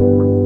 you.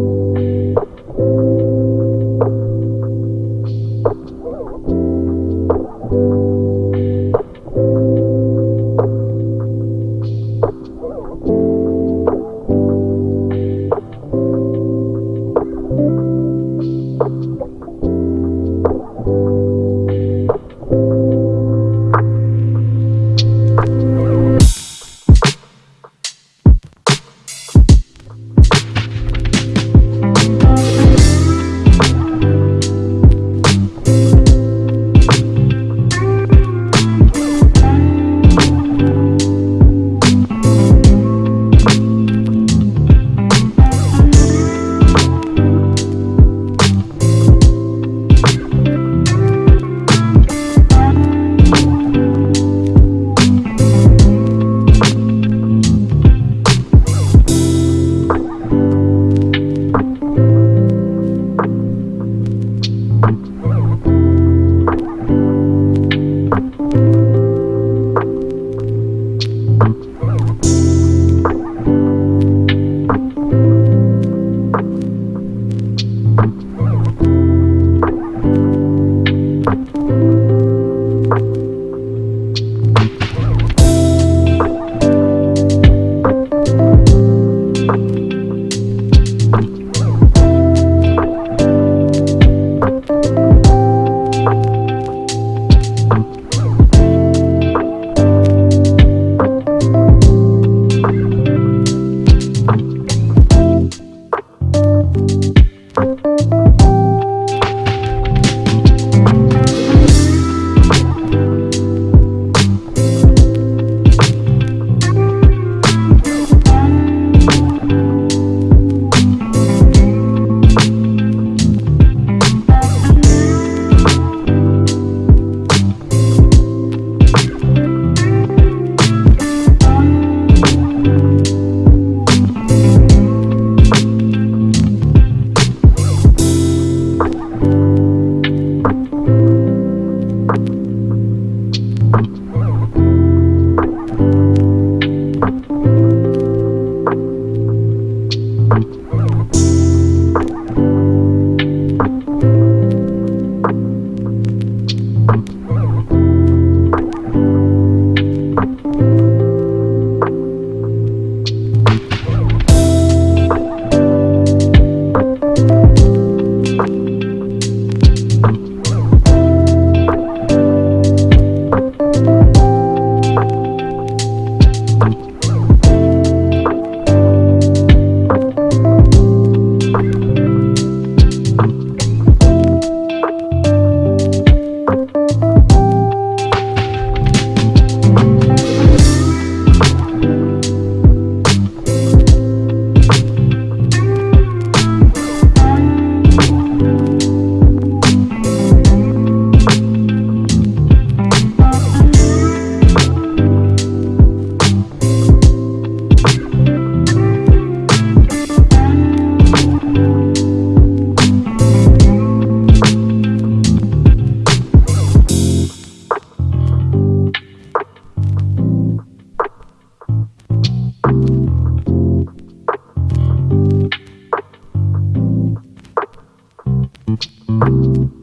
Thank